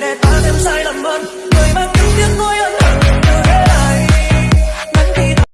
người để ta thêm sai lầm hơn